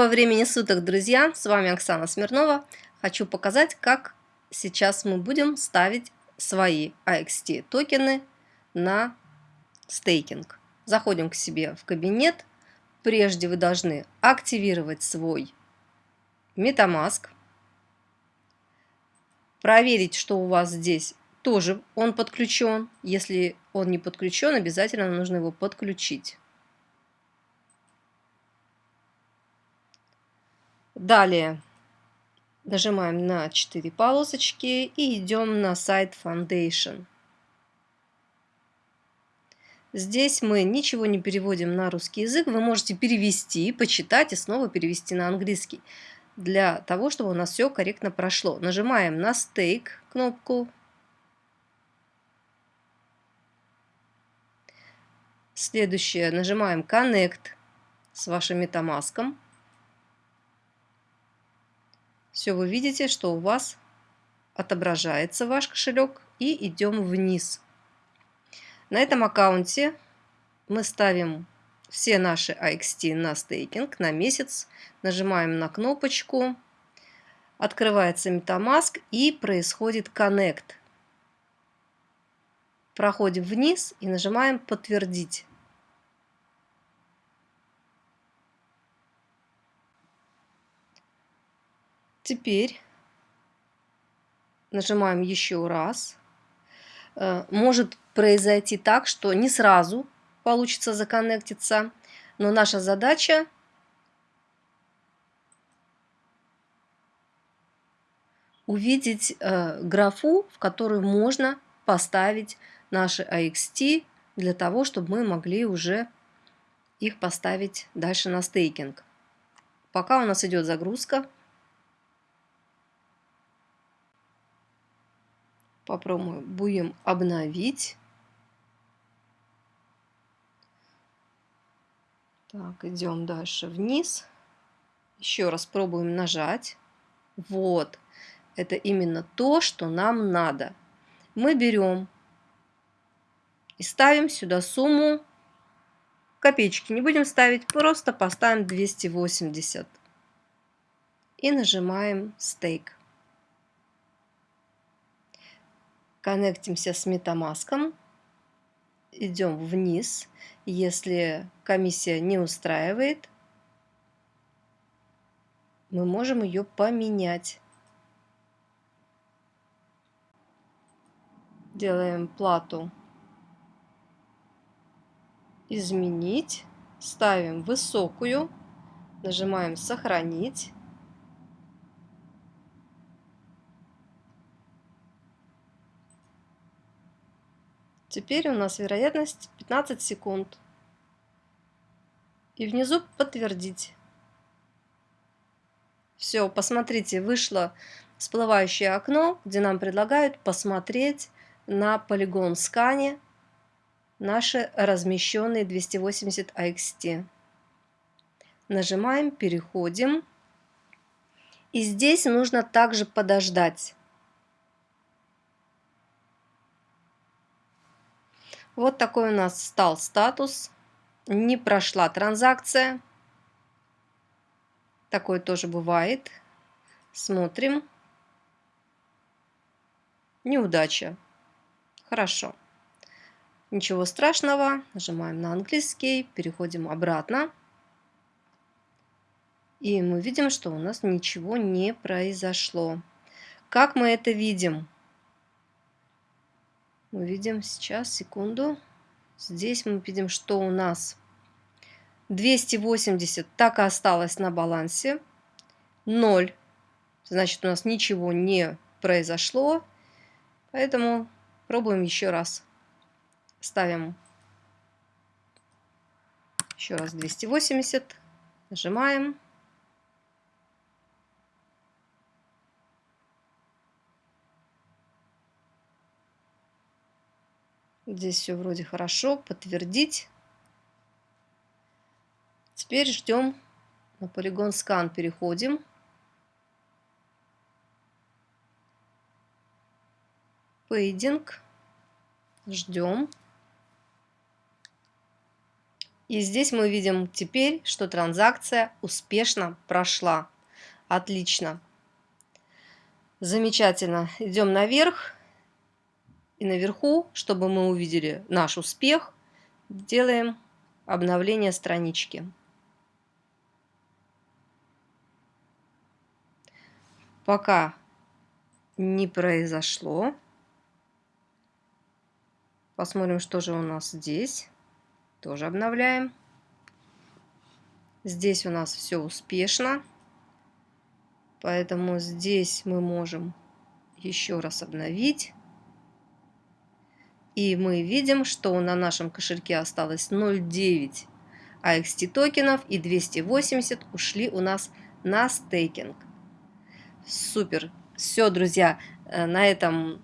Доброго времени суток, друзья! С вами Оксана Смирнова. Хочу показать, как сейчас мы будем ставить свои AXT токены на стейкинг. Заходим к себе в кабинет. Прежде вы должны активировать свой MetaMask. Проверить, что у вас здесь тоже он подключен. Если он не подключен, обязательно нужно его подключить. Далее нажимаем на 4 полосочки и идем на сайт Foundation. Здесь мы ничего не переводим на русский язык. Вы можете перевести, почитать и снова перевести на английский. Для того, чтобы у нас все корректно прошло. Нажимаем на Stake кнопку. Следующее. Нажимаем Connect с вашим MetaMask. Все, вы видите, что у вас отображается ваш кошелек и идем вниз. На этом аккаунте мы ставим все наши AXT на стейкинг на месяц. Нажимаем на кнопочку. Открывается MetaMask и происходит Connect. Проходим вниз и нажимаем «Подтвердить». Теперь нажимаем еще раз. Э, может произойти так, что не сразу получится законнектиться, но наша задача увидеть э, графу, в которую можно поставить наши AXT для того, чтобы мы могли уже их поставить дальше на стейкинг. Пока у нас идет загрузка, Попробуем будем обновить. Так, идем дальше вниз. Еще раз пробуем нажать. Вот. Это именно то, что нам надо. Мы берем и ставим сюда сумму копеечки. Не будем ставить, просто поставим 280. И нажимаем стейк. Коннектимся с MetaMask, идем вниз. Если комиссия не устраивает, мы можем ее поменять. Делаем плату «Изменить», ставим высокую, нажимаем «Сохранить». Теперь у нас вероятность 15 секунд. И внизу подтвердить. Все, посмотрите, вышло всплывающее окно, где нам предлагают посмотреть на полигон скане наши размещенные 280 AXT. Нажимаем, переходим. И здесь нужно также подождать. Вот такой у нас стал статус. Не прошла транзакция. Такое тоже бывает. Смотрим. Неудача. Хорошо. Ничего страшного. Нажимаем на английский. Переходим обратно. И мы видим, что у нас ничего не произошло. Как мы это видим? Мы видим сейчас, секунду. Здесь мы видим, что у нас 280 так и осталось на балансе. 0. Значит, у нас ничего не произошло. Поэтому пробуем еще раз. Ставим еще раз 280. Нажимаем. Здесь все вроде хорошо. Подтвердить. Теперь ждем на полигон скан. Переходим. Пейдинг. Ждем. И здесь мы видим теперь, что транзакция успешно прошла. Отлично. Замечательно. Идем наверх. И наверху, чтобы мы увидели наш успех, делаем обновление странички. Пока не произошло. Посмотрим, что же у нас здесь. Тоже обновляем. Здесь у нас все успешно. Поэтому здесь мы можем еще раз обновить. И мы видим, что на нашем кошельке осталось 0,9 AXT токенов и 280 ушли у нас на стейкинг. Супер! Все, друзья, э, на этом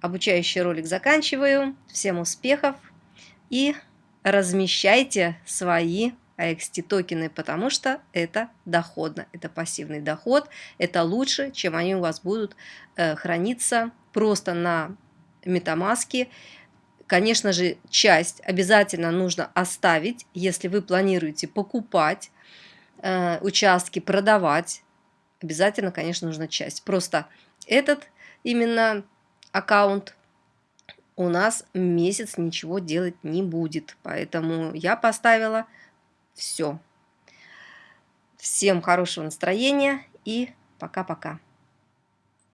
обучающий ролик заканчиваю. Всем успехов и размещайте свои AXT токены, потому что это доходно, это пассивный доход, это лучше, чем они у вас будут э, храниться просто на метамаске. Конечно же, часть обязательно нужно оставить, если вы планируете покупать э, участки, продавать. Обязательно, конечно, нужна часть. Просто этот именно аккаунт у нас месяц ничего делать не будет. Поэтому я поставила все. Всем хорошего настроения и пока-пока.